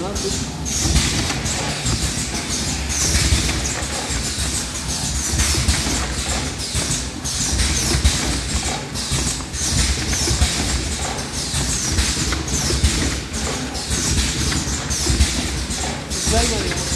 Ne yapayım? Güzel oluyor.